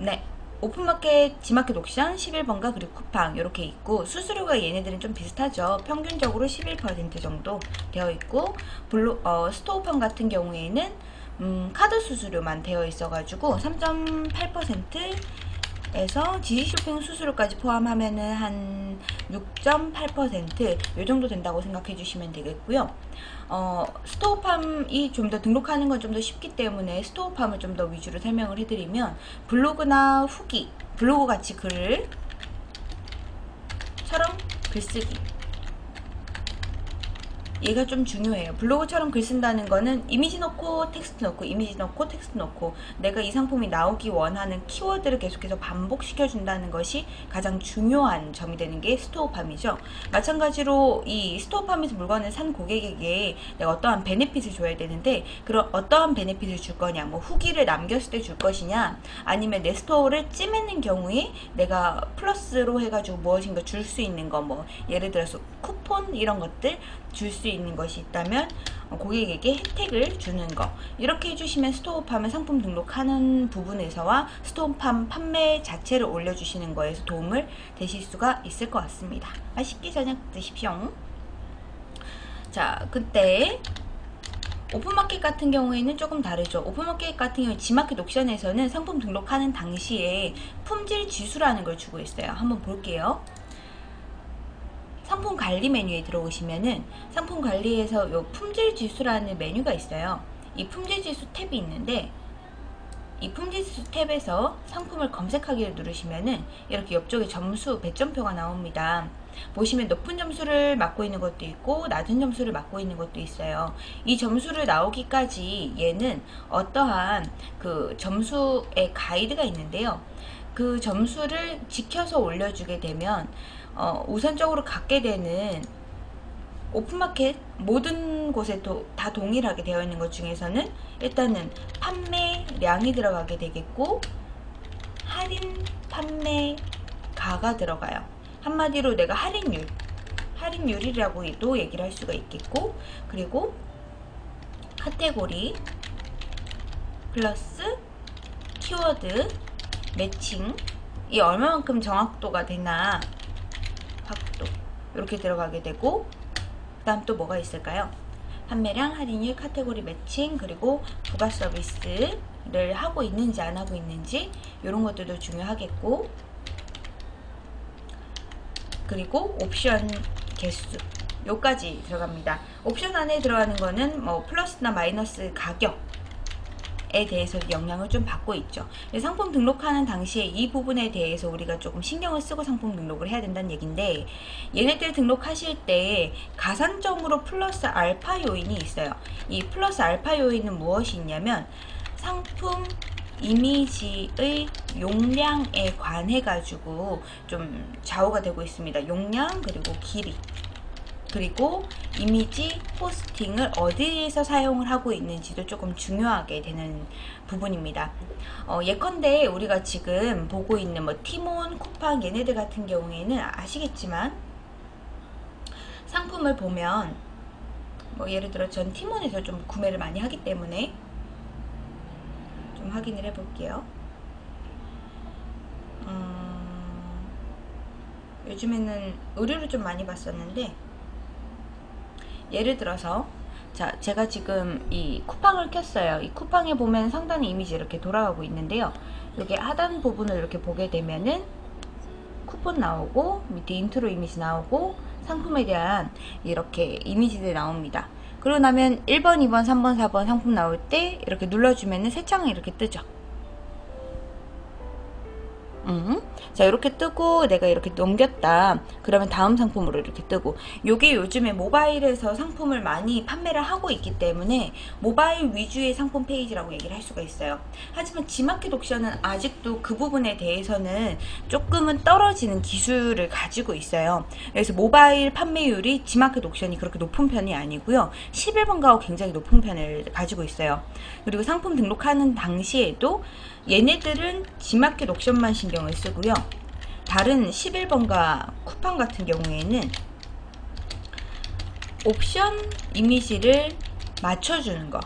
네. 오픈마켓, 지마켓 옥션 11번가 그리고 쿠팡 이렇게 있고 수수료가 얘네들은 좀 비슷하죠. 평균적으로 11% 정도 되어 있고 블루, 어, 스토어팜 같은 경우에는 음, 카드 수수료만 되어 있어가지고 3.8% 에서 지식쇼핑 수수료까지 포함하면은 한 6.8%이 정도 된다고 생각해 주시면 되겠고요. 어, 스토어팜이 좀 더 등록하는 건 좀 더 쉽기 때문에 스토어팜을 좀 더 위주로 설명을 해드리면 블로그나 후기, 블로그 같이 글을 처럼 글쓰기 얘가 좀 중요해요. 블로그처럼 글 쓴다는 거는 이미지 넣고 텍스트 넣고 이미지 넣고 텍스트 넣고 내가 이 상품이 나오기 원하는 키워드를 계속해서 반복시켜 준다는 것이 가장 중요한 점이 되는 게 스토어팜이죠. 마찬가지로 이 스토어팜에서 물건을 산 고객에게 내가 어떠한 benefit을 줘야 되는데 그런 어떠한 benefit을 줄 거냐 뭐 후기를 남겼을 때 줄 것이냐 아니면 내 store를 찜해낸 경우에 내가 플러스로 해가지고 무엇인가 줄 수 있는 거 뭐 예를 들어서 쿠폰 이런 것들 줄 수 있는 것이 있다면 고객에게 혜택을 주는 거 이렇게 해주시면 스토어팜을 상품 등록하는 부분에서와 스토어팜 판매 자체를 올려주시는 거에서 도움을 되실 수가 있을 것 같습니다 맛있게 저녁 드십시오 자 그때 오픈마켓 같은 경우에는 조금 다르죠. 오픈마켓 같은 경우 지마켓 옥션에서는 상품 등록하는 당시에 품질 지수라는 걸 주고 있어요. 한번 볼게요. 상품 관리 메뉴에 들어오시면은 상품 관리에서 요 품질 지수라는 메뉴가 있어요. 이 품질 지수 탭이 있는데 이 품질 지수 탭에서 상품을 검색하기를 누르시면은 이렇게 옆쪽에 점수 배점표가 나옵니다. 보시면 높은 점수를 맡고 있는 것도 있고 낮은 점수를 맡고 있는 것도 있어요. 이 점수를 나오기까지 얘는 어떠한 그 점수의 가이드가 있는데요. 그 점수를 지켜서 올려주게 되면 어, 우선적으로 갖게 되는 오픈마켓 모든 곳에 도, 다 동일하게 되어 있는 것 중에서는 일단은 판매량이 들어가게 되겠고 할인 판매가가 들어가요. 한마디로 내가 할인율 할인율이라고도 얘기를 할 수가 있겠고 그리고 카테고리 플러스 키워드 매칭 이 얼마만큼 정확도가 되나 확도 이렇게 들어가게 되고 그 다음 또 뭐가 있을까요? 판매량, 할인율, 카테고리 매칭, 그리고 부가 서비스를 하고 있는지 안 하고 있는지 이런 것들도 중요하겠고 그리고 옵션 개수 요까지 들어갑니다. 옵션 안에 들어가는 거는 뭐 플러스나 마이너스 가격 에 대해서 영향을 좀 받고 있죠. 상품 등록하는 당시에 이 부분에 대해서 우리가 조금 신경을 쓰고 상품 등록을 해야 된다는 얘기인데 얘네들 등록하실 때 가산점으로 플러스 알파 요인이 있어요. 이 플러스 알파 요인은 무엇이 있냐면 상품 이미지의 용량에 관해 가지고 좀 좌우가 되고 있습니다. 용량 그리고 길이 그리고 이미지 포스팅을 어디에서 사용을 하고 있는지도 조금 중요하게 되는 부분입니다. 어, 예컨대 우리가 지금 보고 있는 뭐 티몬, 쿠팡 얘네들 같은 경우에는 아시겠지만 상품을 보면 뭐 예를 들어 전 티몬에서 좀 구매를 많이 하기 때문에 좀 확인을 해 볼게요. 음, 요즘에는 의류를 좀 많이 봤었는데 예를 들어서 자 제가 지금 이 쿠팡을 켰어요. 이 쿠팡에 보면 상단에 이미지 이렇게 돌아가고 있는데요. 여기 하단 부분을 이렇게 보게 되면은 쿠폰 나오고 밑에 인트로 이미지 나오고 상품에 대한 이렇게 이미지들이 나옵니다. 그러고 나면 1번 2번 3번 4번 상품 나올 때 이렇게 눌러주면 은 새 창이 이렇게 뜨죠 음. 자 이렇게 뜨고 내가 이렇게 넘겼다. 그러면 다음 상품으로 이렇게 뜨고. 요게 요즘에 모바일에서 상품을 많이 판매를 하고 있기 때문에 모바일 위주의 상품 페이지라고 얘기를 할 수가 있어요. 하지만 지마켓 옥션은 아직도 그 부분에 대해서는 조금은 떨어지는 기술을 가지고 있어요. 그래서 모바일 판매율이 지마켓 옥션이 그렇게 높은 편이 아니고요. 11번 가고 굉장히 높은 편을 가지고 있어요. 그리고 상품 등록하는 당시에도 얘네들은 지마켓 옥션만 신경을 쓰고요. 다른 11번가 쿠팡 같은 경우에는 옵션 이미지를 맞춰주는 거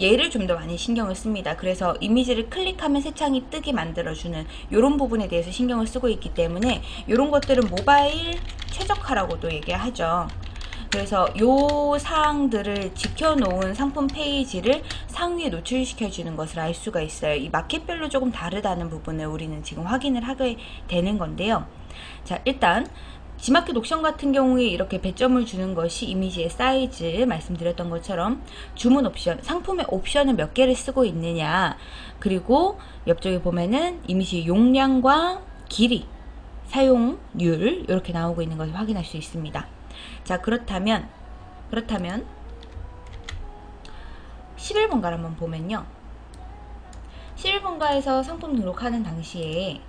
얘를 좀 더 많이 신경을 씁니다. 그래서 이미지를 클릭하면 새 창이 뜨게 만들어주는 이런 부분에 대해서 신경을 쓰고 있기 때문에 이런 것들은 모바일 최적화라고도 얘기하죠. 그래서 요 사항들을 지켜놓은 상품 페이지를 상위에 노출시켜 주는 것을 알 수가 있어요. 이 마켓별로 조금 다르다는 부분을 우리는 지금 확인을 하게 되는 건데요. 자 일단 지마켓 옥션 같은 경우에 이렇게 배점을 주는 것이 이미지의 사이즈 말씀드렸던 것처럼 주문 옵션 상품의 옵션을 몇 개를 쓰고 있느냐 그리고 옆쪽에 보면은 이미지 용량과 길이 사용률 이렇게 나오고 있는 것을 확인할 수 있습니다 자 그렇다면 그렇다면 11번가를 한번 보면요. 11번가에서 상품 등록하는 당시에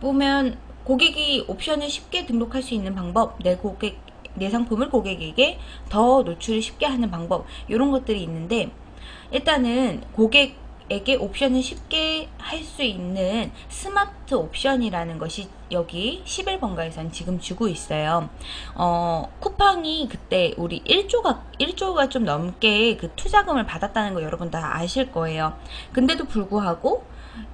보면 고객이 옵션을 쉽게 등록할 수 있는 방법 내 고객 내 상품을 고객에게 더 노출을 쉽게 하는 방법 이런 것들이 있는데 일단은 고객 에게 옵션을 쉽게 할 수 있는 스마트 옵션이라는 것이 여기 11번가에선 지금 주고 있어요. 어, 쿠팡이 그때 우리 1조가 1조가 좀 넘게 그 투자금을 받았다는 거 여러분 다 아실 거예요. 근데도 불구하고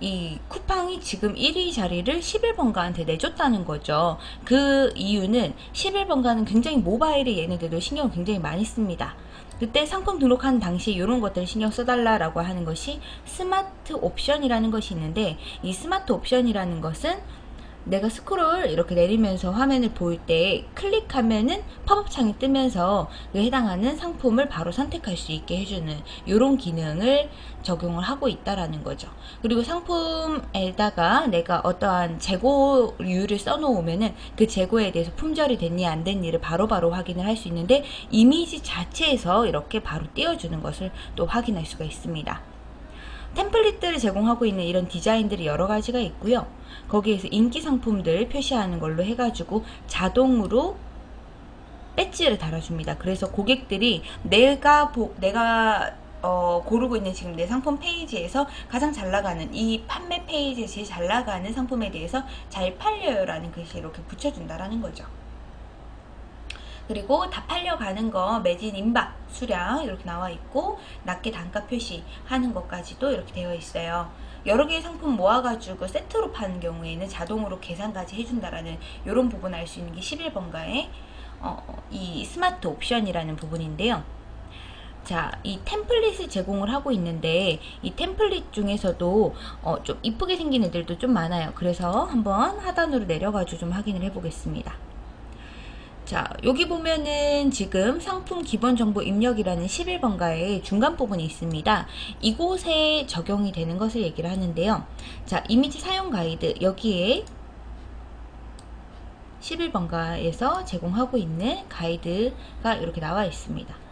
이 쿠팡이 지금 1위 자리를 11번가한테 내줬다는 거죠. 그 이유는 11번가는 굉장히 모바일에 얘네들도 신경을 굉장히 많이 씁니다. 그때 상품 등록하는 당시 이런 것들을 신경 써달라라고 하는 것이 스마트 옵션이라는 것이 있는데 이 스마트 옵션이라는 것은 내가 스크롤 이렇게 내리면서 화면을 볼때 클릭하면은 팝업 창이 뜨면서 그 해당하는 상품을 바로 선택할 수 있게 해주는 이런 기능을 적용을 하고 있다라는 거죠. 그리고 상품에다가 내가 어떠한 재고를 써놓으면은 그 재고에 대해서 품절이 됐니 안 됐니를 바로바로 바로 확인을 할 수 있는데 이미지 자체에서 이렇게 바로 띄워주는 것을 또 확인할 수가 있습니다. 템플릿들을 제공하고 있는 이런 디자인들이 여러 가지가 있고요. 거기에서 인기 상품들 표시하는 걸로 해가지고 자동으로 배지를 달아줍니다. 그래서 고객들이 내가 보, 내가 어, 고르고 있는 지금 내 상품 페이지에서 가장 잘 나가는 이 판매 페이지에 제일 잘 나가는 상품에 대해서 잘 팔려요 라는 글씨 이렇게 붙여준다라는 거죠. 그리고 다 팔려가는 거 매진 임박 수량 이렇게 나와 있고 낮게 단가 표시하는 것까지도 이렇게 되어 있어요. 여러 개의 상품 모아가지고 세트로 파는 경우에는 자동으로 계산까지 해준다라는 이런 부분 알 수 있는 게 11번가의 어, 이 스마트 옵션이라는 부분인데요. 자, 이 템플릿을 제공을 하고 있는데 이 템플릿 중에서도 어, 좀 이쁘게 생긴 애들도 좀 많아요. 그래서 한번 하단으로 내려가지고 좀 확인을 해보겠습니다. 자 여기 보면은 지금 상품 기본 정보 입력이라는 11번가의 중간 부분이 있습니다. 이곳에 적용이 되는 것을 얘기를 하는데요. 자 이미지 사용 가이드 여기에 11번가에서 제공하고 있는 가이드가 이렇게 나와 있습니다.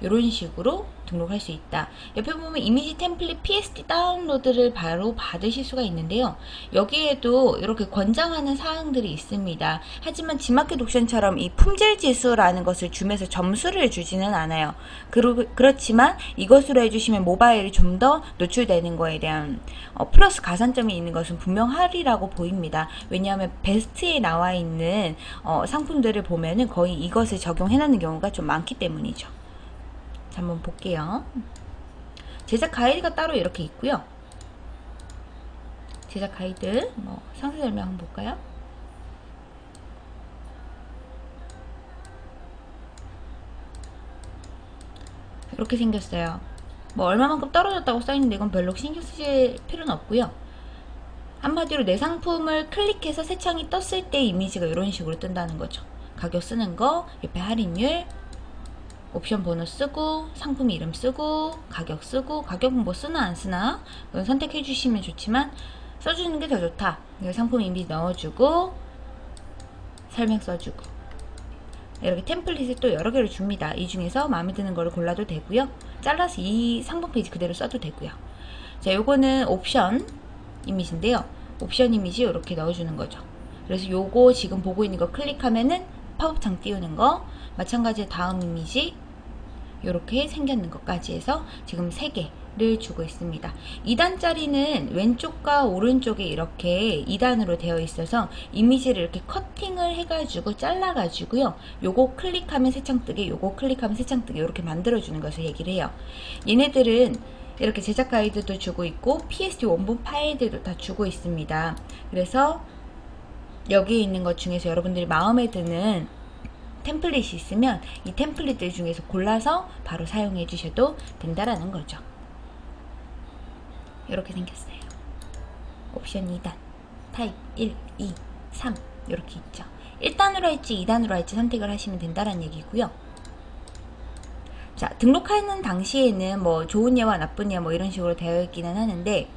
이런 식으로 등록할 수 있다. 옆에 보면 이미지 템플릿 PSD 다운로드를 바로 받으실 수가 있는데요. 여기에도 이렇게 권장하는 사항들이 있습니다. 하지만 지마켓 옵션처럼 이 품질 지수라는 것을 주면서 점수를 주지는 않아요. 그러, 그렇지만 이것으로 해주시면 모바일이 좀 더 노출되는 거에 대한 어, 플러스 가산점이 있는 것은 분명하리라고 보입니다. 왜냐하면 베스트에 나와 있는 어, 상품들을 보면은 거의 이것을 적용해놓는 경우가 좀 많기 때문이죠. 한번 볼게요. 제작 가이드가 따로 이렇게 있고요. 제작 가이드 뭐 상세 설명 한번 볼까요? 이렇게 생겼어요. 뭐 얼마만큼 떨어졌다고 써있는데 이건 별로 신경 쓰실 필요는 없고요. 한마디로 내 상품을 클릭해서 새 창이 떴을 때 이미지가 이런 식으로 뜬다는 거죠. 가격 쓰는 거, 옆에 할인율, 옵션 번호 쓰고 상품 이름 쓰고 가격 쓰고 가격은 뭐 쓰나 안 쓰나 선택해 주시면 좋지만 써주는 게 더 좋다. 상품 이미지 넣어주고 설명 써주고. 이렇게 템플릿을 또 여러 개를 줍니다. 이 중에서 마음에 드는 걸 골라도 되고요. 잘라서 이 상품 페이지 그대로 써도 되고요. 자 요거는 옵션 이미지인데요. 옵션 이미지 이렇게 넣어주는 거죠. 그래서 요거 지금 보고 있는 거 클릭하면은 팝업창 띄우는 거 마찬가지로 다음 이미지 이렇게 생겼는 것까지 해서 지금 3개 를 주고 있습니다. 2단짜리는 왼쪽과 오른쪽에 이렇게 2단으로 되어 있어서 이미지를 이렇게 커팅을 해가지고 잘라가지고요. 요거 클릭하면 새창 뜨게, 요거 클릭하면 새창 뜨게 이렇게 만들어주는 것을 얘기를 해요. 얘네들은 이렇게 제작 가이드도 주고 있고 PSD 원본 파일들도 다 주고 있습니다. 그래서 여기에 있는 것 중에서 여러분들이 마음에 드는 템플릿이 있으면 이 템플릿들 중에서 골라서 바로 사용해 주셔도 된다라는 거죠. 이렇게 생겼어요. 옵션 2단, 타입 1, 2, 3 이렇게 있죠. 1단으로 할지 2단으로 할지 선택을 하시면 된다는 얘기고요. 자, 등록하는 당시에는 뭐 좋은 예와 나쁜 예뭐 이런 식으로 되어 있기는 하는데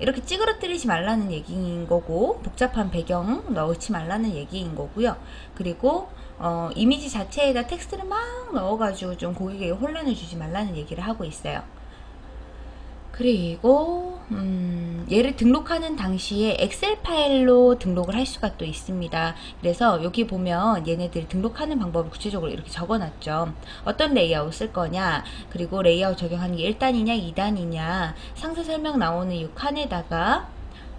이렇게 찌그러뜨리지 말라는 얘기인 거고 복잡한 배경 넣지 말라는 얘기인 거고요. 그리고 어, 이미지 자체에다 텍스트를 막 넣어가지고 좀 고객에게 혼란을 주지 말라는 얘기를 하고 있어요. 그리고 음, 얘를 등록하는 당시에 엑셀 파일로 등록을 할 수가 또 있습니다. 그래서 여기 보면 얘네들 등록하는 방법을 구체적으로 이렇게 적어놨죠. 어떤 레이아웃 쓸 거냐, 그리고 레이아웃 적용하는 게 1단이냐, 2단이냐, 상세 설명 나오는 이 칸에다가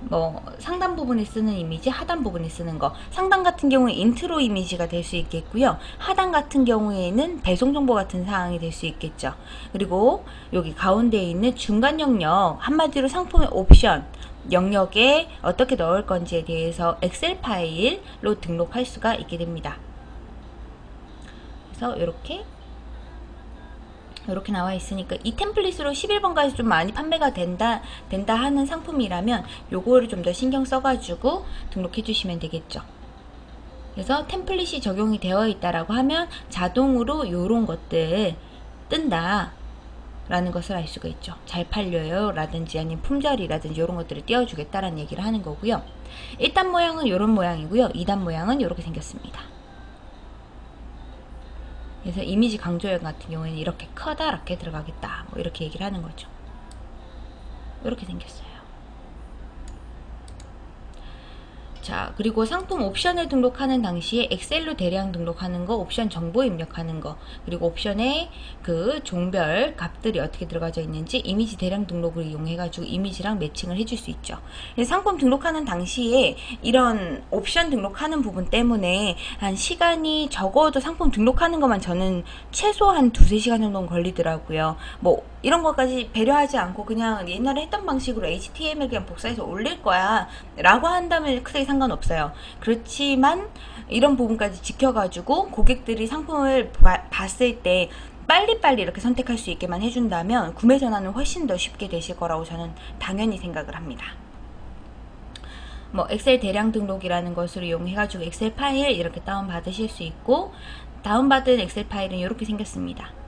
뭐 상단 부분에 쓰는 이미지, 하단 부분에 쓰는 거. 상단 같은 경우에 인트로 이미지가 될 수 있겠고요. 하단 같은 경우에는 배송 정보 같은 사항이 될 수 있겠죠. 그리고 여기 가운데에 있는 중간 영역, 한마디로 상품의 옵션 영역에 어떻게 넣을 건지에 대해서 엑셀 파일로 등록할 수가 있게 됩니다. 그래서 이렇게 이렇게 나와 있으니까 이 템플릿으로 11번까지 좀 많이 판매가 된다 된다 하는 상품이라면 요거를 좀 더 신경 써가지고 등록해 주시면 되겠죠. 그래서 템플릿이 적용이 되어 있다라고 하면 자동으로 요런 것들 뜬다 라는 것을 알 수가 있죠. 잘 팔려요 라든지 아니면 품절이라든지 이런 것들을 띄워주겠다라는 얘기를 하는 거고요. 1단 모양은 이런 모양이고요. 2단 모양은 이렇게 생겼습니다 그래서 이미지 강조형 같은 경우에는 이렇게 커다랗게 들어가겠다 뭐 이렇게 얘기를 하는 거죠. 이렇게 생겼어요 자 그리고 상품 옵션을 등록하는 당시에 엑셀로 대량 등록하는 거 옵션 정보 입력하는 거 그리고 옵션에 그 종별 값들이 어떻게 들어가져 있는지 이미지 대량 등록을 이용해 가지고 이미지랑 매칭을 해줄 수 있죠. 상품 등록하는 당시에 이런 옵션 등록하는 부분 때문에 한 시간이 적어도 상품 등록하는 것만 저는 최소 한 두세 시간 정도는 걸리더라고요. 뭐 이런 것까지 배려하지 않고 그냥 옛날에 했던 방식으로 HTML 그냥 복사해서 올릴 거야 라고 한다면 크게 상관없어요. 그렇지만 이런 부분까지 지켜가지고 고객들이 상품을 바, 봤을 때 빨리빨리 이렇게 선택할 수 있게만 해준다면 구매 전환은 훨씬 더 쉽게 되실 거라고 저는 당연히 생각을 합니다. 뭐 엑셀 대량 등록이라는 것을 이용해 가지고 엑셀 파일 이렇게 다운 받으실 수 있고 다운받은 엑셀 파일은 이렇게 생겼습니다.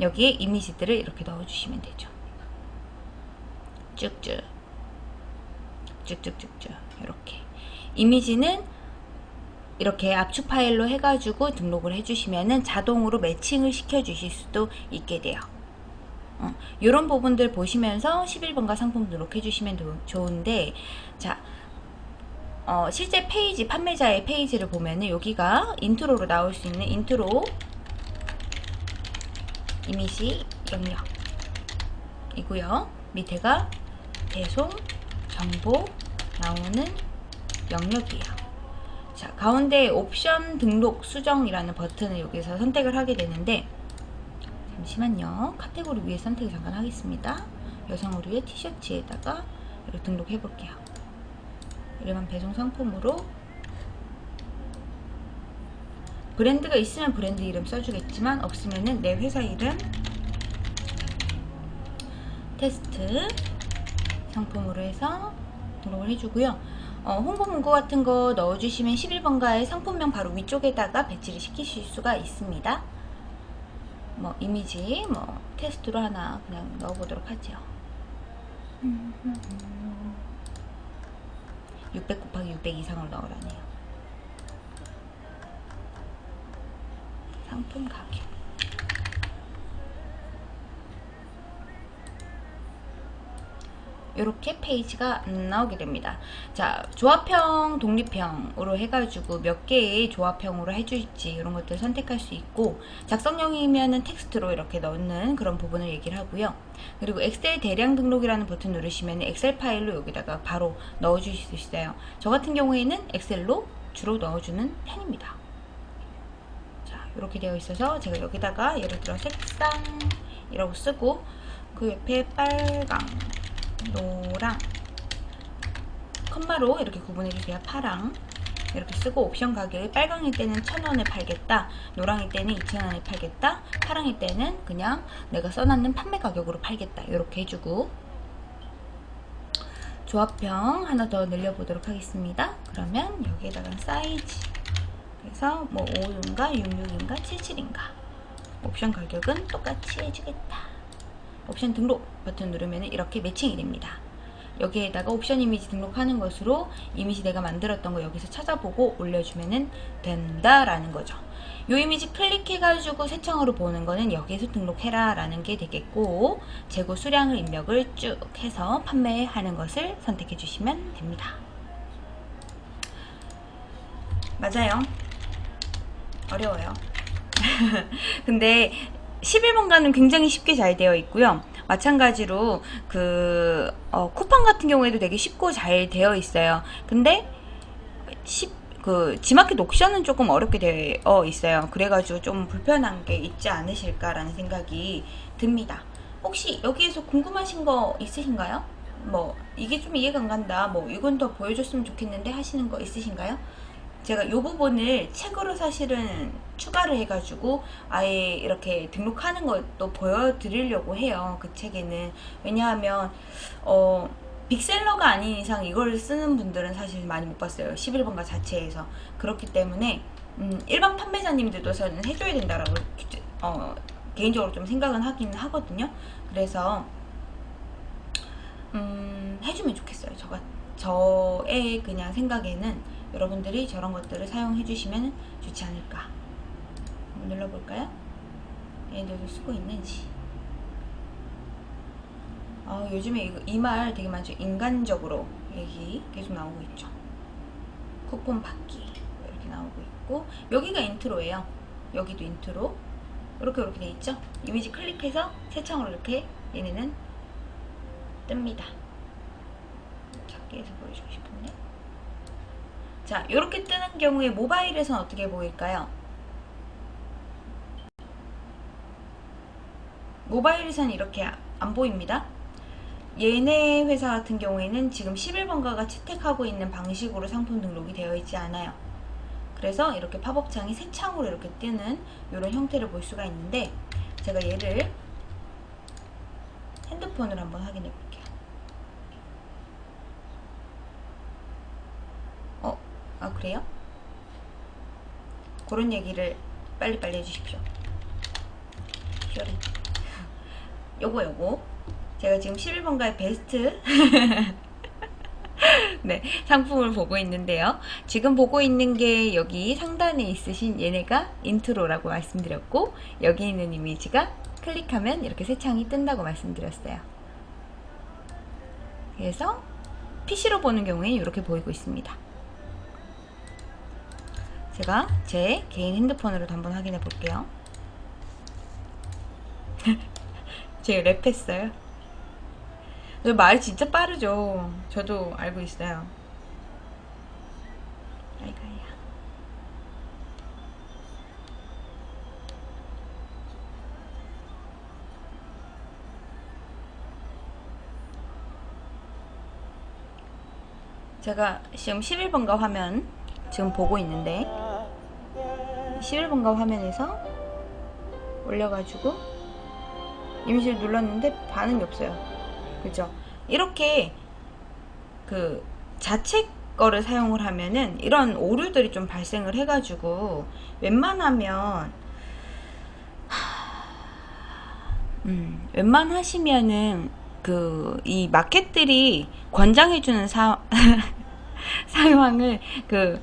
여기에 이미지들을 이렇게 넣어주시면 되죠. 쭉쭉 쭉쭉쭉쭉 이렇게 이미지는 이렇게 압축 파일로 해가지고 등록을 해주시면은 자동으로 매칭을 시켜주실 수도 있게 돼요. 어, 이런 부분들 보시면서 11번가 상품 등록해 주시면 좋은데 자 어, 실제 페이지 판매자의 페이지를 보면은 여기가 intro로 나올 수 있는 인트로 이미지 영역이고요 밑에가 배송 정보 나오는 영역이에요. 자, 가운데 옵션 등록 수정이라는 버튼을 여기서 선택을 하게 되는데 잠시만요. 카테고리 위에 선택을 잠깐 하겠습니다. 여성 의류의 티셔츠에다가 등록해 볼게요. 일반 배송 상품으로 브랜드가 있으면 브랜드 이름 써주겠지만 없으면은 내 회사 이름 테스트 상품으로 해서 등록을 해주고요. 어, 홍보 문구 같은 거 넣어주시면 11번가의 상품명 바로 위쪽에다가 배치를 시키실 수가 있습니다. 뭐 이미지 뭐 테스트로 하나 그냥 넣어보도록 하죠. 600 곱하기 600 이상을 넣으라네요. 상품 가격 이렇게 페이지가 나오게 됩니다. 자, 조합형, 독립형으로 해가지고 몇 개의 조합형으로 해줄지 이런 것들 선택할 수 있고 작성형이면은 텍스트로 이렇게 넣는 그런 부분을 얘기를 하고요. 그리고 엑셀 대량 등록이라는 버튼 누르시면 엑셀 파일로 여기다가 바로 넣어주실 수 있어요. 저 같은 경우에는 엑셀로 주로 넣어주는 편입니다. 자, 이렇게 되어 있어서 제가 여기다가 예를 들어 색상이라고 쓰고 그 옆에 빨강 노랑 컴마로 이렇게 구분해주세요. 파랑. 이렇게 쓰고 옵션 가격이 빨강일 때는 1000원에 팔겠다 노랑일 때는 2000원에 팔겠다 파랑일 때는 그냥 내가 써놨는 판매 가격으로 팔겠다. 이렇게 해주고 조합형 하나 더 늘려보도록 하겠습니다. 그러면 여기에다가 사이즈 그래서 뭐 5인가 66인가 77인가 옵션 가격은 똑같이 해주겠다 옵션 등록 버튼 누르면 이렇게 매칭이 됩니다. 여기에다가 옵션 이미지 등록하는 것으로 이미지 내가 만들었던 거 여기서 찾아보고 올려주면 된다라는 거죠. 이 이미지 클릭해가지고 새청으로 보는 거는 여기에서 등록해라 라는 게 되겠고 재고 수량을 입력을 쭉 해서 판매하는 것을 선택해 주시면 됩니다. 맞아요. 어려워요. 근데 11번가는 굉장히 쉽게 잘 되어 있고요. 마찬가지로 그 어, 쿠팡 같은 경우에도 되게 쉽고 잘 되어 있어요. 근데 10, 그 지마켓 옥션은 조금 어렵게 되어 있어요. 그래가지고 좀 불편한 게 있지 않으실까라는 생각이 듭니다. 혹시 여기에서 궁금하신 거 있으신가요? 뭐 이게 좀 이해가 안 간다. 뭐 이건 더 보여줬으면 좋겠는데 하시는 거 있으신가요? 제가 이 부분을 책으로 사실은 추가를 해가지고 아예 이렇게 등록하는 것도 보여드리려고 해요. 그 책에는. 왜냐하면 어 빅셀러가 아닌 이상 이걸 쓰는 분들은 사실 많이 못 봤어요. 11번가 자체에서. 그렇기 때문에 음, 일반 판매자님들도 저는 해줘야 된다라고 어, 개인적으로 좀 생각은 하긴 하거든요. 그래서 음, 해주면 좋겠어요. 저가 저의 그냥 생각에는 여러분들이 저런 것들을 사용해 주시면 좋지 않을까. 한번 눌러볼까요? 얘들도 쓰고 있는지. 아, 요즘에 이말 되게 많죠. 인간적으로 얘기 계속 나오고 있죠. 쿠폰 받기 이렇게 나오고 있고 여기가 intro예요. 여기도 인트로. 이렇게 이렇게 돼 있죠? 이미지 클릭해서 새 창으로 이렇게 얘네는 뜹니다. 작게 해서 보여주고 싶은데 자 이렇게 뜨는 경우에 모바일에선 어떻게 보일까요? 모바일에선 이렇게 안 보입니다. 얘네 회사 같은 경우에는 지금 11번가가 채택하고 있는 방식으로 상품 등록이 되어 있지 않아요. 그래서 이렇게 팝업창이 새 창으로 이렇게 뜨는 이런 형태를 볼 수가 있는데 제가 얘를 핸드폰으로 한번 확인해 볼게요. 아 그래요? 그런 얘기를 빨리빨리 해주십시오 퓨리 요거 요거 제가 지금 11번가의 베스트 네, 상품을 보고 있는데요. 지금 보고 있는 게 여기 상단에 있으신 얘네가 intro라고 말씀드렸고 여기 있는 이미지가 클릭하면 이렇게 새 창이 뜬다고 말씀드렸어요. 그래서 PC로 보는 경우에 이렇게 보이고 있습니다. 제가 제 개인 핸드폰으로도 한번 확인해 볼게요. 제가 랩했어요. 말 진짜 빠르죠. 저도 알고 있어요. 제가 지금 11번가 화면 지금 보고 있는데 11번가 화면에서 올려가지고 이미지를 눌렀는데 반응이 없어요. 그죠? 이렇게 그 자체 거를 사용을 하면은 이런 오류들이 좀 발생을 해가지고 웬만하면 음, 웬만하시면은 그 이 마켓들이 권장해주는 사, 상황을 그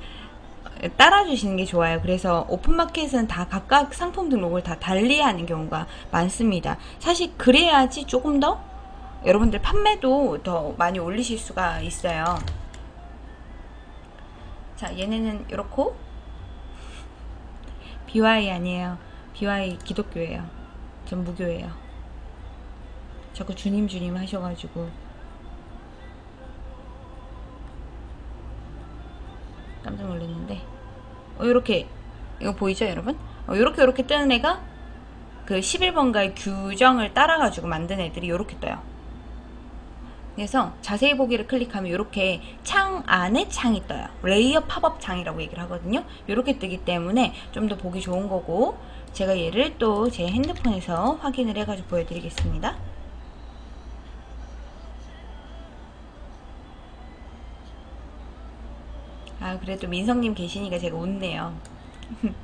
따라주시는 게 좋아요. 그래서 오픈마켓은 다 각각 상품 등록을 다 달리 하는 경우가 많습니다. 사실 그래야지 조금 더 여러분들 판매도 더 많이 올리실 수가 있어요. 자, 얘네는 이렇고 BY 아니에요. BY 기독교예요. 전 무교예요. 자꾸 주님 주님 하셔가지고 깜짝 놀랐는데 어, 이렇게 이거 보이죠 여러분? 어, 이렇게 이렇게 뜨는 애가 그 11번가의 규정을 따라가지고 만든 애들이 이렇게 떠요. 그래서 자세히 보기를 클릭하면 이렇게 창 안에 창이 떠요. layer popup 창이라고 얘기를 하거든요. 이렇게 뜨기 때문에 좀 더 보기 좋은 거고 제가 얘를 또 제 핸드폰에서 확인을 해가지고 보여드리겠습니다. 아 그래도 민성님 계시니까 제가 웃네요.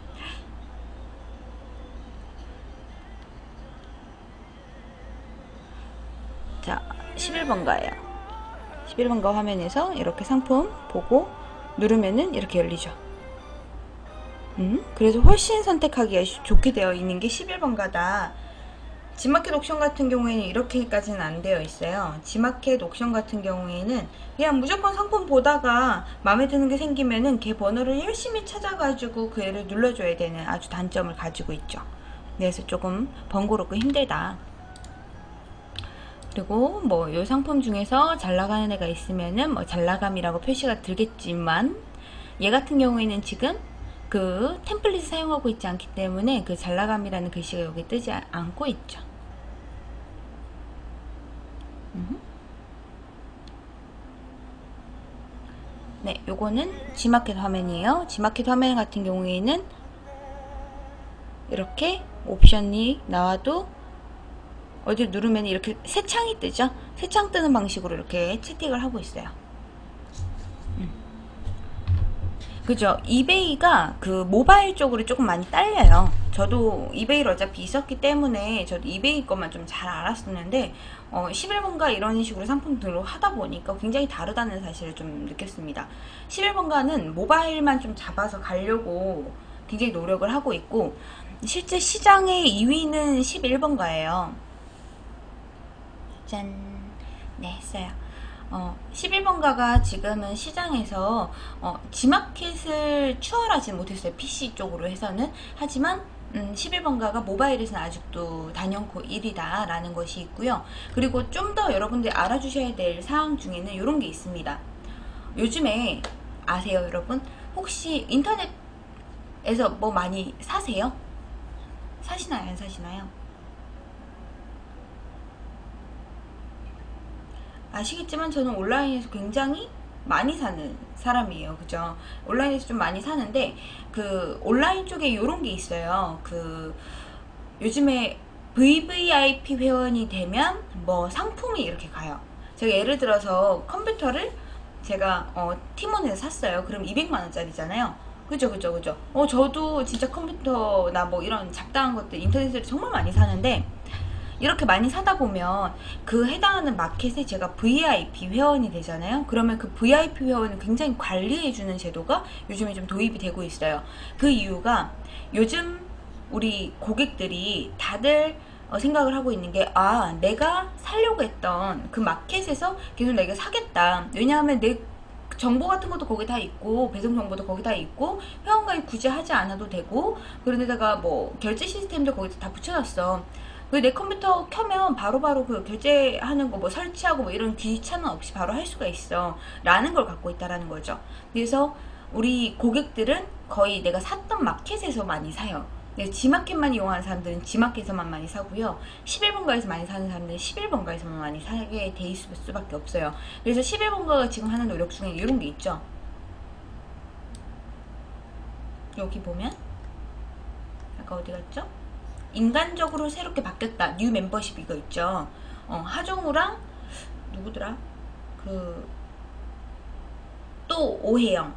자 11번가예요. 11번가 화면에서 이렇게 상품 보고 누르면은 이렇게 열리죠. 음, 그래서 훨씬 선택하기가 좋게 되어 있는 게 11번가다 지마켓 옥션 같은 경우에는 이렇게까지는 안 되어 있어요. 지마켓 옥션 같은 경우에는 그냥 무조건 상품 보다가 마음에 드는 게 생기면은 걔 번호를 열심히 찾아가지고 그 애를 눌러줘야 되는 아주 단점을 가지고 있죠. 그래서 조금 번거롭고 힘들다. 그리고 뭐 이 상품 중에서 잘 나가는 애가 있으면은 뭐 잘나감이라고 표시가 들겠지만 얘 같은 경우에는 지금 그 템플릿을 사용하고 있지 않기 때문에 그 잘나감이라는 글씨가 여기 뜨지 않고 있죠. 네, 요거는 G마켓 화면이에요. G마켓 화면 같은 경우에는 이렇게 옵션이 나와도 어디 누르면 이렇게 새 창이 뜨죠 새 창 뜨는 방식으로 이렇게 채팅을 하고 있어요 음. 그죠 이베이가 그 모바일 쪽으로 조금 많이 딸려요 저도 이베이를 어차피 있었기 때문에 저도 이베이 것만 좀 잘 알았었는데 어, 11번가 이런 식으로 상품 등록 하다 보니까 굉장히 다르다는 사실을 좀 느꼈습니다 11번가는 모바일만 좀 잡아서 가려고 굉장히 노력을 하고 있고 실제 시장의 2위는 11번가예요 짠! 네, 했어요. 어, 11번가가 지금은 시장에서 어, 지마켓을 추월하지 못했어요. PC 쪽으로 해서는. 하지만 음, 11번가가 모바일에서는 아직도 단연코 1위다 라는 것이 있고요. 그리고 좀 더 여러분들 알아주셔야 될 사항 중에는 이런 게 있습니다. 요즘에 아세요 여러분? 혹시 인터넷에서 뭐 많이 사세요? 사시나요 안 사시나요? 아시겠지만 저는 온라인에서 굉장히 많이 사는 사람이에요. 그죠? 온라인에서 좀 많이 사는데 그 온라인 쪽에 이런 게 있어요. 그 요즘에 VVIP 회원이 되면 뭐 상품이 이렇게 가요. 제가 예를 들어서 컴퓨터를 제가 어, 티몬에서 샀어요. 그럼 200만원짜리잖아요. 그죠 그죠 그죠? 어 저도 진짜 컴퓨터나 뭐 이런 잡다한 것들 인터넷으로 정말 많이 사는데 이렇게 많이 사다 보면 그 해당하는 마켓에 제가 VIP 회원이 되잖아요. 그러면 그 VIP 회원을 굉장히 관리해주는 제도가 요즘에 좀 도입이 되고 있어요. 그 이유가 요즘 우리 고객들이 다들 어, 생각을 하고 있는 게 아 내가 살려고 했던 그 마켓에서 계속 내가 사겠다 왜냐하면 내 정보 같은 것도 거기 다 있고 배송 정보도 거기 다 있고 회원 가입 굳이 하지 않아도 되고 그런데다가 뭐 결제 시스템도 거기다 다 붙여놨어 내 컴퓨터 켜면 바로바로 바로 그 결제하는 거 뭐 설치하고 뭐 이런 귀찮음 없이 바로 할 수가 있어. 라는 걸 갖고 있다라는 거죠. 그래서 우리 고객들은 거의 내가 샀던 마켓에서 많이 사요. 지마켓만 이용하는 사람들은 지마켓에서만 많이 사고요. 11번가에서 많이 사는 사람들은 11번가에서만 많이 사게 돼 있을 수밖에 없어요. 그래서 11번가가 지금 하는 노력 중에 이런 게 있죠. 여기 보면? 아까 어디 갔죠? 인간적으로 새롭게 바뀌었다. new membership 이거 있죠. 어, 하정우랑 누구더라? 그 또 오해영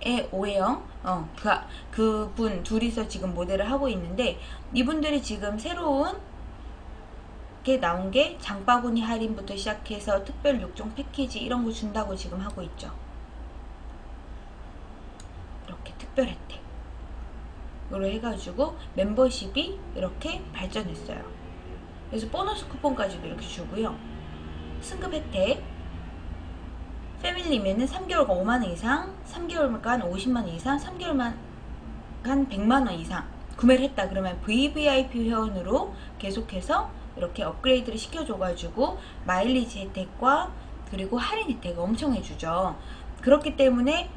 의 오해영 어, 그, 그분 둘이서 지금 모델을 하고 있는데 이분들이 지금 새로운 게 나온 게 장바구니 할인부터 시작해서 특별 6종 패키지 이런 거 준다고 지금 하고 있죠. 이렇게 특별 혜택. 으로 해가지고 멤버십이 이렇게 발전했어요. 그래서 보너스 쿠폰까지도 이렇게 주고요. 승급 혜택 패밀리면은 3개월간 5만원 이상 3개월간 50만원 이상 3개월만 간 100만원 이상 구매를 했다 그러면 VVIP 회원으로 계속해서 이렇게 업그레이드를 시켜줘가지고 마일리지 혜택과 그리고 할인 혜택을 엄청 해주죠 그렇기 때문에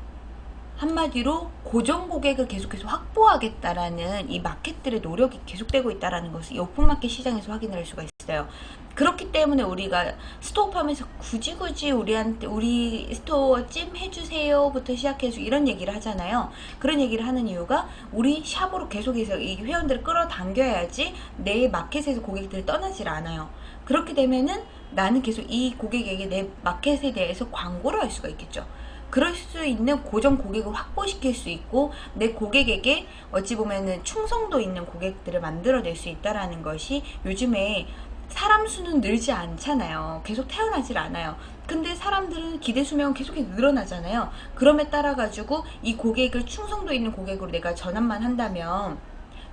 한마디로 고정 고객을 계속해서 확보하겠다라는 이 마켓들의 노력이 계속되고 있다는 것을 이 오픈마켓 시장에서 확인을 할 수가 있어요. 그렇기 때문에 우리가 스토어팜에서 굳이 굳이 우리한테 우리 store 찜 해주세요부터 시작해서 이런 얘기를 하잖아요. 그런 얘기를 하는 이유가 우리 샵으로 계속해서 이 회원들을 끌어당겨야지 내 마켓에서 고객들이 떠나질 않아요. 그렇게 되면은 나는 계속 이 고객에게 내 마켓에 대해서 광고를 할 수가 있겠죠. 그럴 수 있는 고정 고객을 확보시킬 수 있고 내 고객에게 어찌 보면은 충성도 있는 고객들을 만들어낼 수 있다라는 것이 요즘에 사람 수는 늘지 않잖아요. 계속 태어나질 않아요. 근데 사람들은 기대 수명은 계속 늘어나잖아요. 그럼에 따라 가지고 이 고객을 충성도 있는 고객으로 내가 전환만 한다면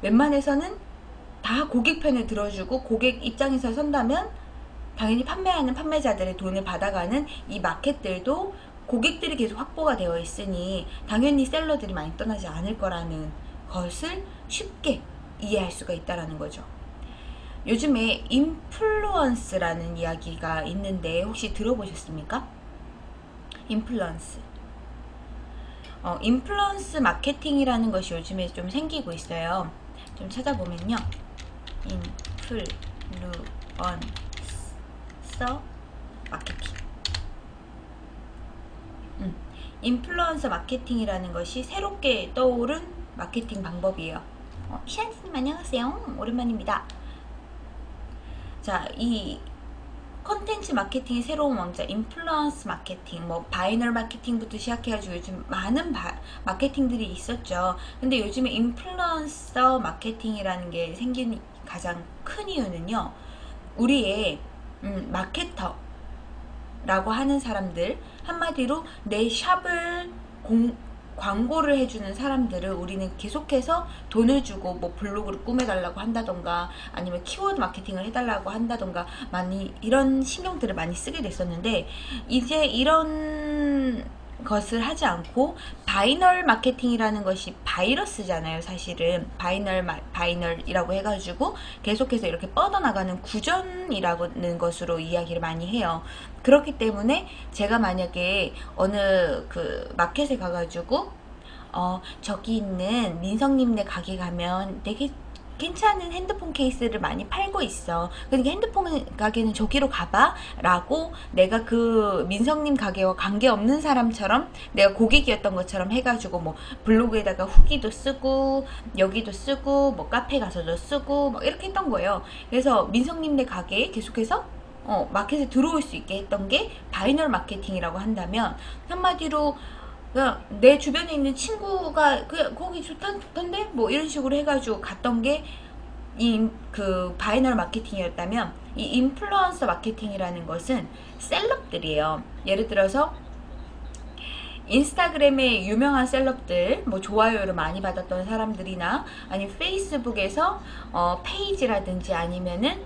웬만해서는 다 고객 편을 들어주고 고객 입장에서 선다면 당연히 판매하는 판매자들의 돈을 받아가는 이 마켓들도 고객들이 계속 확보가 되어 있으니 당연히 셀러들이 많이 떠나지 않을 거라는 것을 쉽게 이해할 수가 있다는 거죠. 요즘에 인플루언스라는 이야기가 있는데 혹시 들어보셨습니까? 인플루언스 어, 인플루언스 마케팅이라는 것이 요즘에 좀 생기고 있어요. 좀 찾아보면요. 인플루언서 마케팅 인플루언서 마케팅이라는 것이 새롭게 떠오른 마케팅 방법이에요. 어, 시안님 안녕하세요. 오랜만입니다. 자, 이 컨텐츠 마케팅의 새로운 강자 influence 마케팅 뭐 바이널 마케팅부터 시작해가지고 요즘 많은 바, 마케팅들이 있었죠 근데 요즘에 인플루언서 마케팅이라는 게 생긴 가장 큰 이유는요 우리의 음, 마케터 라고 하는 사람들 한마디로 내 shop을 공, 광고를 해주는 사람들을 우리는 계속해서 돈을 주고 뭐 블로그를 꾸며달라고 한다던가 아니면 키워드 마케팅을 해달라고 한다던가 많이 이런 신경들을 많이 쓰게 됐었는데 이제 이런 것을 하지 않고 바이널 마케팅이라는 것이 바이러스잖아요 사실은. viral viral이라고 해가지고 계속해서 이렇게 뻗어나가는 구전이라는 것으로 이야기를 많이 해요. 그렇기 때문에 제가 만약에 어느 그 마켓에 가가지고 어 저기 있는 민성님네 가게 가면 되게 괜찮은 핸드폰 케이스를 많이 팔고 있어. 그러니까 핸드폰 가게는 저기로 가봐. 라고 내가 그 민성님 가게와 관계없는 사람처럼 내가 고객이었던 것처럼 해가지고 뭐 블로그에다가 후기도 쓰고 여기도 쓰고 뭐 카페 가서도 쓰고 뭐 이렇게 했던 거예요. 그래서 민성님 네 가게에 계속해서 어, 마켓에 들어올 수 있게 했던 게 바이널 마케팅이라고 한다면 한마디로 내 주변에 있는 친구가 그 거기 좋던데 뭐 이런 식으로 해가지고 갔던 게 이 그 바이널 마케팅이었다면 이 인플루언서 마케팅이라는 것은 celeb들이에요. 예를 들어서 인스타그램의 유명한 celeb들 뭐 좋아요를 많이 받았던 사람들이나 아니면 페이스북에서 어, 페이지라든지 아니면은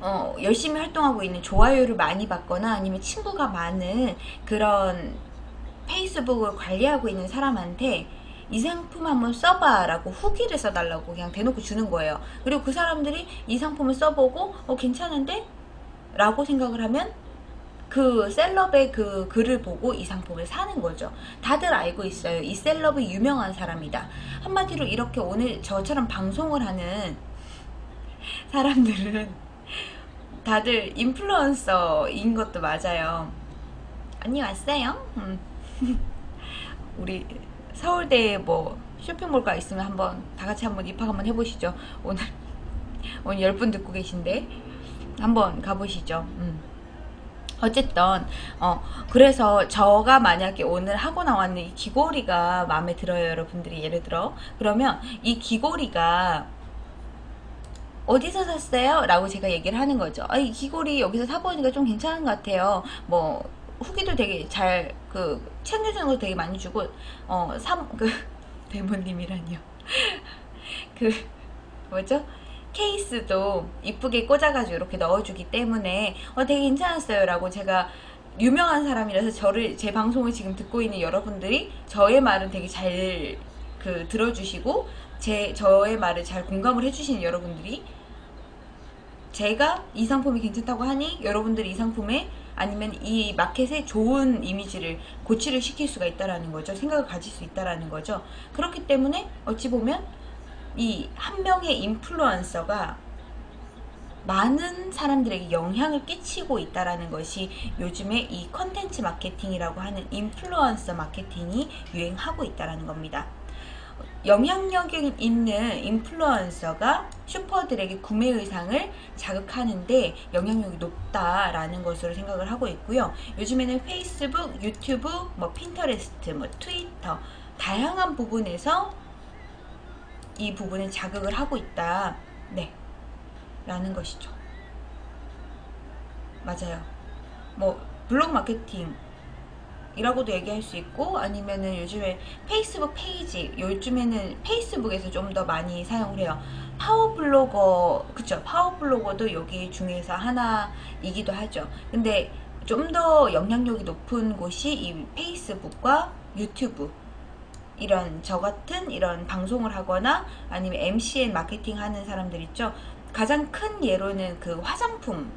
어, 열심히 활동하고 있는 좋아요를 많이 받거나 아니면 친구가 많은 그런 페이스북을 관리하고 있는 사람한테 이 상품 한번 써봐 라고 후기를 써달라고 그냥 대놓고 주는 거예요 그리고 그 사람들이 이 상품을 써보고 어 괜찮은데? 라고 생각을 하면 그 셀럽의 그 글을 보고 이 상품을 사는 거죠 다들 알고 있어요 이 셀럽이 유명한 사람이다 한마디로 이렇게 오늘 저처럼 방송을 하는 사람들은 다들 인플루언서인 것도 맞아요 언니 왔어요? 음. 우리 서울대에 뭐 쇼핑몰가 있으면 한번 다 같이 한번 입학 한번 해보시죠. 오늘 오늘 10분 듣고 계신데 한번 가보시죠. 음. 어쨌든 어 그래서 저가 만약에 오늘 하고 나왔는 이 귀걸이가 마음에 들어요 여러분들이 예를 들어 그러면 이 귀걸이가 어디서 샀어요? 라고 제가 얘기를 하는 거죠 아, 이 귀걸이 여기서 사보니까 좀 괜찮은 것 같아요 뭐 후기도 되게 잘 그 챙겨주는 거 되게 많이 주고 어삼그 대모님이라니요. 그 뭐죠? 케이스도 이쁘게 꽂아가지고 이렇게 넣어주기 때문에 어, 되게 괜찮았어요. 라고 제가 유명한 사람이라서 저를 제 방송을 지금 듣고 있는 여러분들이 저의 말은 되게 잘 그 들어주시고 제 저의 말을 잘 공감을 해주시는 여러분들이 제가 이 상품이 괜찮다고 하니 여러분들이 이 상품에 아니면 이 마켓에 좋은 이미지를 고치를 시킬 수가 있다라는 거죠. 생각을 가질 수 있다라는 거죠. 그렇기 때문에 어찌 보면 이 한 명의 인플루언서가 많은 사람들에게 영향을 끼치고 있다라는 것이 요즘에 이 컨텐츠 마케팅이라고 하는 인플루언서 마케팅이 유행하고 있다라는 겁니다. 영향력 있는 인플루언서가 슈퍼들에게 구매 의상을 자극하는데 영향력이 높다라는 것으로 생각을 하고 있고요. 요즘에는 페이스북, 유튜브, 뭐 핀터레스트, 뭐 트위터 다양한 부분에서 이 부분을 자극을 하고 있다. 네. 라는 것이죠. 맞아요. 뭐 블로그 마케팅 이라고도 얘기할 수 있고 아니면은 요즘에 페이스북 페이지 요즘에는 페이스북에서 좀 더 많이 사용을 해요. 파워블로거 그쵸? 파워블로거도 여기 중에서 하나이기도 하죠. 근데 좀 더 영향력이 높은 곳이 이 페이스북과 유튜브. 이런 저 같은 이런 방송을 하거나 아니면 MCN 마케팅 하는 사람들 있죠? 가장 큰 예로는 그 화장품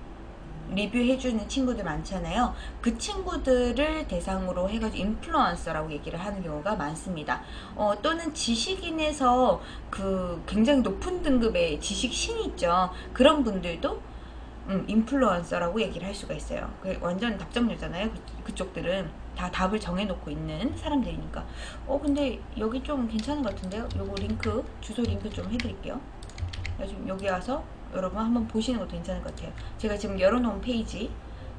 리뷰해주는 친구들 많잖아요. 그 친구들을 대상으로 해가지고 인플루언서라고 얘기를 하는 경우가 많습니다. 어, 또는 지식인에서 그 굉장히 높은 등급의 지식신 있죠. 그런 분들도 음, influencer라고 얘기를 할 수가 있어요. 그 완전 답정너잖아요. 그, 쪽들은다 답을 정해놓고 있는 사람들이니까. 어 근데 여기 좀 괜찮은 것 같은데요. 요거 링크 주소 링크 좀 해드릴게요. 지금 여기 와서 여러분 한번 보시는 것도 괜찮을 것 같아요. 제가 지금 열어놓은 페이지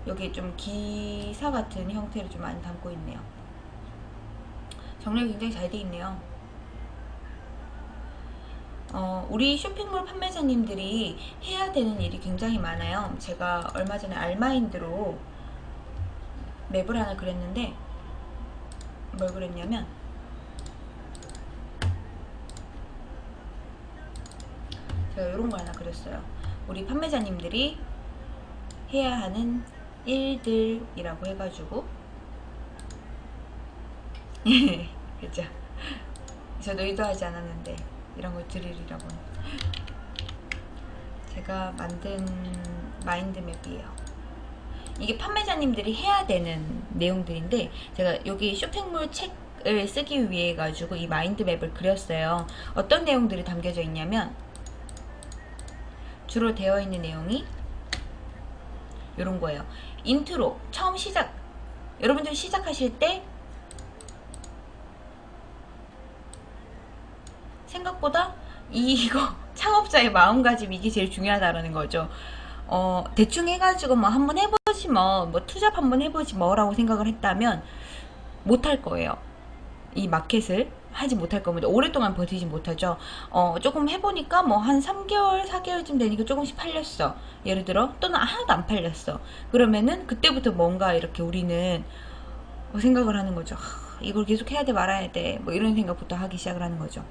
여기 좀 기사 같은 형태를 좀 많이 담고 있네요. 정리가 굉장히 잘 돼 있네요. 어, 우리 쇼핑몰 판매자님들이 해야 되는 일이 굉장히 많아요. 제가 얼마 전에 알마인드로 맵을 하나 그렸는데 뭘 그랬냐면 제가 이런 거 하나 그렸어요. 우리 판매자님들이 해야 하는 일들이라고 해가지고 그죠? 저도 의도하지 않았는데 이런 걸 드리려고 제가 만든 마인드맵이에요. 이게 판매자님들이 해야 되는 내용들인데 제가 여기 쇼핑몰 책을 쓰기 위해 가지고 이 마인드맵을 그렸어요. 어떤 내용들이 담겨져 있냐면 주로 되어 있는 내용이 이런 거예요. 인트로 처음 시작 여러분들 시작하실 때 생각보다 이거 창업자의 마음가짐 이게 제일 중요하다는 거죠. 어, 대충 해가지고 뭐 한번 해보지 뭐, 뭐 two job 한번 해보지 뭐라고 생각을 했다면 못할 거예요. 이 마켓을 하지 못할 겁니다. 오랫동안 버티지 못하죠. 어, 조금 해보니까 뭐 한 3개월, 4개월쯤 되니까 조금씩 팔렸어. 예를 들어, 또는 하나도 안 팔렸어. 그러면은 그때부터 뭔가 이렇게 우리는 뭐 생각을 하는 거죠. 이걸 계속 해야 돼, 말아야 돼. 뭐 이런 생각부터 하기 시작을 하는 거죠.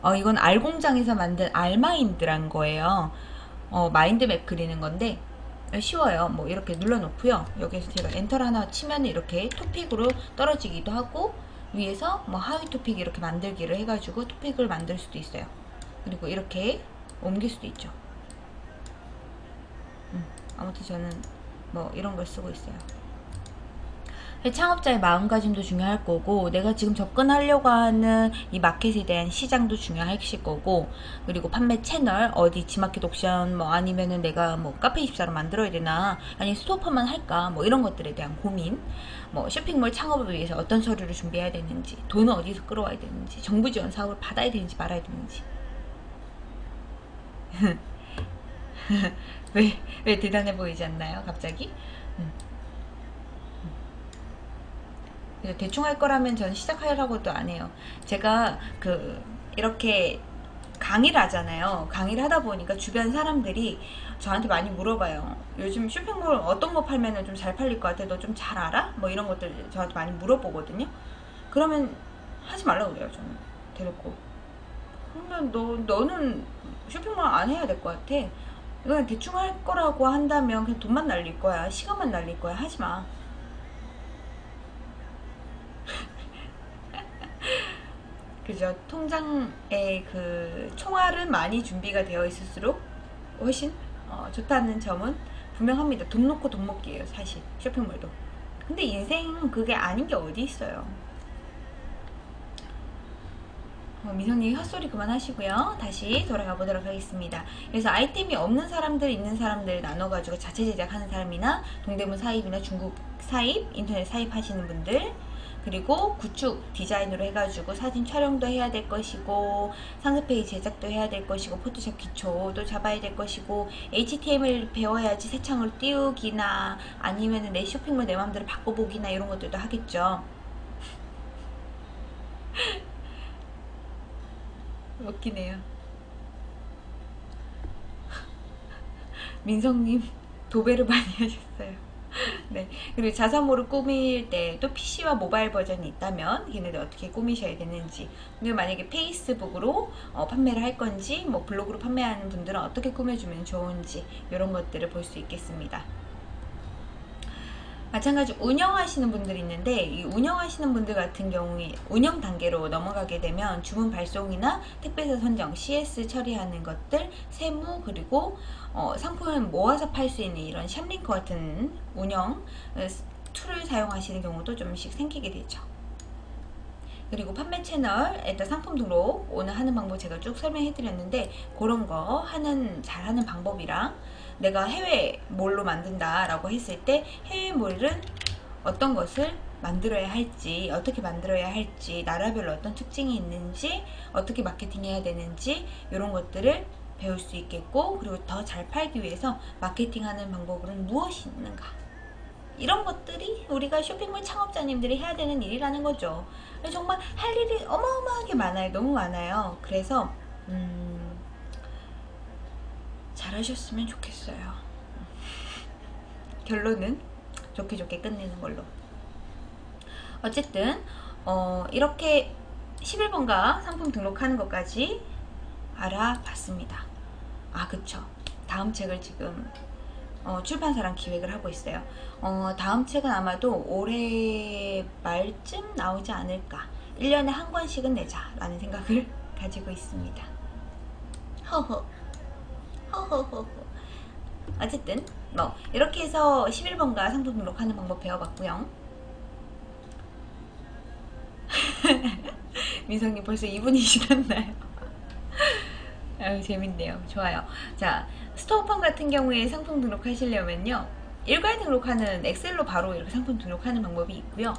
어, 이건 알공장에서 만든 알마인드란 거예요. 어, 마인드맵 그리는 건데, 쉬워요. 뭐 이렇게 눌러놓고요. 여기서 제가 엔터를 하나 치면 이렇게 토픽으로 떨어지기도 하고 위에서 뭐 하위 토픽 이렇게 만들기를 해가지고 토픽을 만들 수도 있어요. 그리고 이렇게 옮길 수도 있죠. 음, 아무튼 저는 뭐 이런 걸 쓰고 있어요. 창업자의 마음가짐도 중요할 거고 내가 지금 접근하려고 하는 이 마켓에 대한 시장도 중요하실 거고 그리고 판매 채널 어디 지마켓 옥션 뭐 아니면은 내가 뭐 카페24로 만들어야 되나 아니 스토퍼만 할까 뭐 이런 것들에 대한 고민 뭐 쇼핑몰 창업을 위해서 어떤 서류를 준비해야 되는지 돈은 어디서 끌어와야 되는지 정부 지원 사업을 받아야 되는지 말아야 되는지 왜, 왜 대단해 보이지 않나요 갑자기? 음. 대충 할 거라면 전 시작하려고도 안 해요. 제가 그 이렇게 강의를 하잖아요. 강의를 하다 보니까 주변 사람들이 저한테 많이 물어봐요. 요즘 쇼핑몰 어떤 거 팔면 좀 잘 팔릴 것 같아? 너 좀 잘 알아? 뭐 이런 것들 저한테 많이 물어보거든요. 그러면 하지 말라고 그래요. 저는 대놓고. 그러면 너, 너는 쇼핑몰 안 해야 될 것 같아 이건 대충 할 거라고 한다면 그냥 돈만 날릴 거야 시간만 날릴 거야 하지 마 그죠 통장에 그 총알은 많이 준비가 되어 있을수록 훨씬 어, 좋다는 점은 분명합니다 돈 놓고 돈 먹기예요 사실 쇼핑몰도 근데 인생은 그게 아닌 게 어디 있어요 어, 미성님 헛소리 그만하시고요. 다시 돌아가 보도록 하겠습니다. 그래서 아이템이 없는 사람들, 있는 사람들 나눠가지고 자체 제작하는 사람이나 동대문 사입이나 중국 사입, 인터넷 사입 하시는 분들 그리고 구축 디자인으로 해가지고 사진 촬영도 해야 될 것이고 상세 페이지 제작도 해야 될 것이고 포토샵 기초도 잡아야 될 것이고 HTML 배워야지 새 창으로 띄우기나 아니면 내 쇼핑몰 내 맘대로 바꿔보기나 이런 것들도 하겠죠. 웃기네요. 민성님 도배를 많이 하셨어요. 네. 그리고 자사모를 꾸밀 때또 PC와 모바일 버전이 있다면 걔네들 어떻게 꾸미셔야 되는지 근데 만약에 페이스북으로 어, 판매를 할 건지 뭐 블로그로 판매하는 분들은 어떻게 꾸며주면 좋은지 이런 것들을 볼 수 있겠습니다. 마찬가지 운영하시는 분들이 있는데 이 운영하시는 분들 같은 경우에 운영 단계로 넘어가게 되면 주문 발송이나 택배사 선정, CS 처리하는 것들, 세무 그리고 어, 상품을 모아서 팔 수 있는 이런 샵링크 같은 운영 어, 툴을 사용하시는 경우도 좀씩 생기게 되죠. 그리고 판매 채널에다 상품 등록 오늘 하는 방법 제가 쭉 설명해 드렸는데 그런 거 하는 잘하는 방법이랑 내가 해외 몰로 만든다 라고 했을 때 해외 몰은 어떤 것을 만들어야 할지 어떻게 만들어야 할지 나라별로 어떤 특징이 있는지 어떻게 마케팅해야 되는지 이런 것들을 배울 수 있겠고 그리고 더 잘 팔기 위해서 마케팅하는 방법은 무엇이 있는가 이런 것들이 우리가 쇼핑몰 창업자님들이 해야 되는 일이라는 거죠 정말 할 일이 어마어마하게 많아요 너무 많아요 그래서 음 잘하셨으면 좋겠어요. 결론은 좋게 좋게 끝내는 걸로. 어쨌든 어, 이렇게 11번가 상품 등록하는 것까지 알아봤습니다. 아 그쵸. 다음 책을 지금 어, 출판사랑 기획을 하고 있어요. 어, 다음 책은 아마도 올해 말쯤 나오지 않을까. 1년에 한 권씩은 내자 라는 생각을 가지고 있습니다. 허허. 허허허허. 어쨌든 뭐 이렇게 해서 11번가 상품 등록하는 방법 배워봤고요. 민성님 벌써 2분이 지났나요? 아유 재밌네요. 좋아요. 자 스토어팜 같은 경우에 상품 등록하시려면요. 일괄 등록하는 엑셀로 바로 이렇게 상품 등록하는 방법이 있고요.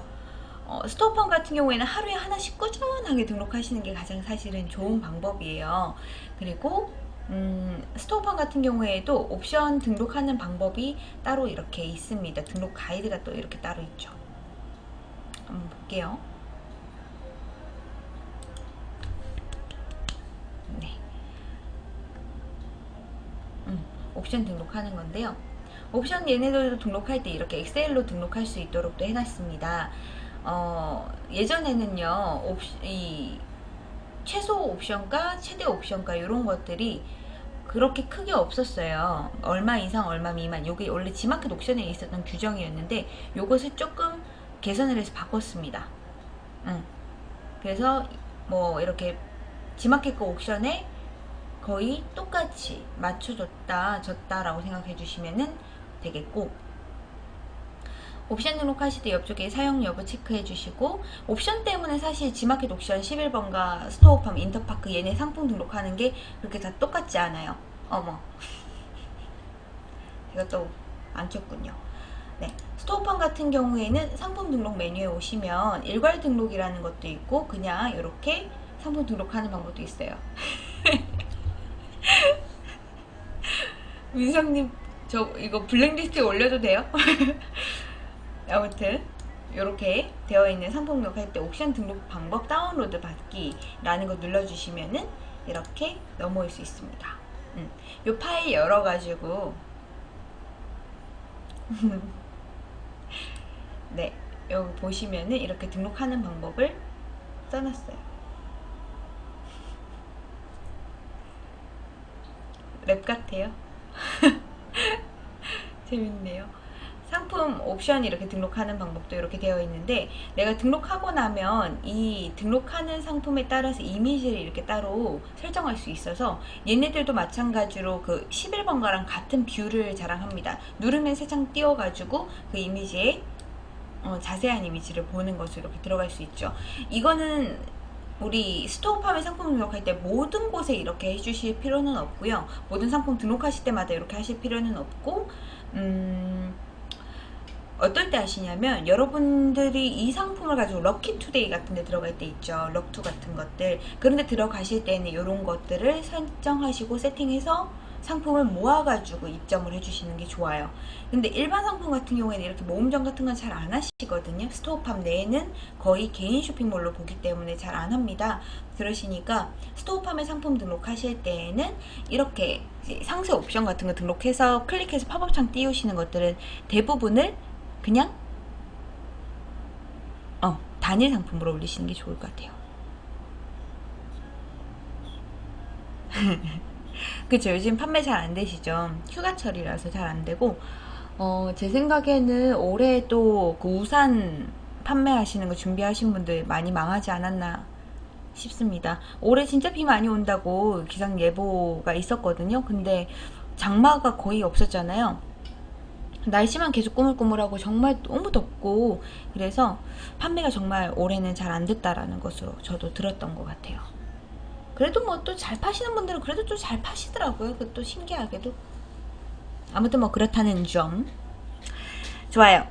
어, 스토어팜 같은 경우에는 하루에 하나씩 꾸준하게 등록하시는 게 가장 사실은 좋은 방법이에요. 그리고 음, 스토어팜 같은 경우에도 옵션 등록하는 방법이 따로 이렇게 있습니다. 등록 가이드가 또 이렇게 따로 있죠. 한번 볼게요. 옵션 등록하는 건데요. 옵션 얘네들도 등록할 때 이렇게 엑셀로 등록할 수 있도록 또 해놨습니다. 어, 예전에는요, 옵시, 이 최소 옵션가, 최대 옵션가 이런 것들이 그렇게 크게 없었어요. 얼마 이상 얼마 미만 이게 원래 지마켓 옵션에 있었던 규정이었는데 이것을 조금 개선을 해서 바꿨습니다. 응. 그래서 뭐 이렇게 지마켓 거 옵션에 거의 똑같이 맞춰줬다 졌다 라고 생각해 주시면 되겠고 옵션 등록하실 때 옆쪽에 사용 여부 체크해 주시고 옵션 때문에 사실 지마켓 옵션 11번가 스토어팜 인터파크 얘네 상품 등록하는 게 그렇게 다 똑같지 않아요. 어머. 제가 또 안 켰군요. 네, 스토어팜 같은 경우에는 상품 등록 메뉴에 오시면 일괄 등록이라는 것도 있고 그냥 이렇게 상품 등록하는 방법도 있어요 민성님 저 이거 블랙리스트에 올려도 돼요? 아무튼 이렇게 되어 있는 상품 등록할 때 옵션 등록 방법 다운로드 받기 라는 거 눌러주시면은 이렇게 넘어올 수 있습니다 음, 이 파일 열어가지고 네 여기 보시면은 이렇게 등록하는 방법을 써놨어요 랩 같아요. 재밌네요. 상품 옵션 이렇게 등록하는 방법도 이렇게 되어 있는데 내가 등록하고 나면 이 등록하는 상품에 따라서 이미지를 이렇게 따로 설정할 수 있어서 얘네들도 마찬가지로 그 11번가랑 같은 뷰를 자랑합니다. 누르면 새 창 띄워가지고 그 이미지에 어, 자세한 이미지를 보는 것으로 이렇게 들어갈 수 있죠. 이거는 우리 스토어팜의 상품 등록할 때 모든 곳에 이렇게 해주실 필요는 없고요. 모든 상품 등록하실 때마다 이렇게 하실 필요는 없고 음, 어떨 때 하시냐면 여러분들이 이 상품을 가지고 럭키투데이 같은 데 들어갈 때 있죠. 럭투 같은 것들. 그런데 들어가실 때는 이런 것들을 설정하시고 세팅해서 상품을 모아가지고 입점을 해주시는 게 좋아요. 근데 일반 상품 같은 경우에는 이렇게 모음점 같은 건 잘 안 하시거든요. 스토어팜 내에는 거의 개인 쇼핑몰로 보기 때문에 잘 안 합니다. 그러시니까 스토어팜에 상품 등록하실 때에는 이렇게 상세 옵션 같은 거 등록해서 클릭해서 팝업창 띄우시는 것들은 대부분을 그냥 어 단일 상품으로 올리시는 게 좋을 것 같아요. 그쵸 요즘 판매 잘 안 되시죠? 휴가철이라서 잘 안 되고 어, 제 생각에는 올해 또 그 우산 판매하시는 거 준비하신 분들 많이 망하지 않았나 싶습니다. 올해 진짜 비 많이 온다고 기상 예보가 있었거든요. 근데 장마가 거의 없었잖아요. 날씨만 계속 꾸물꾸물하고 정말 너무 덥고 그래서 판매가 정말 올해는 잘 안 됐다라는 것으로 저도 들었던 것 같아요 그래도 뭐 또 잘 파시는 분들은 그래도 또 잘 파시더라고요. 그것도 신기하게도. 아무튼 뭐 그렇다는 점. 좋아요.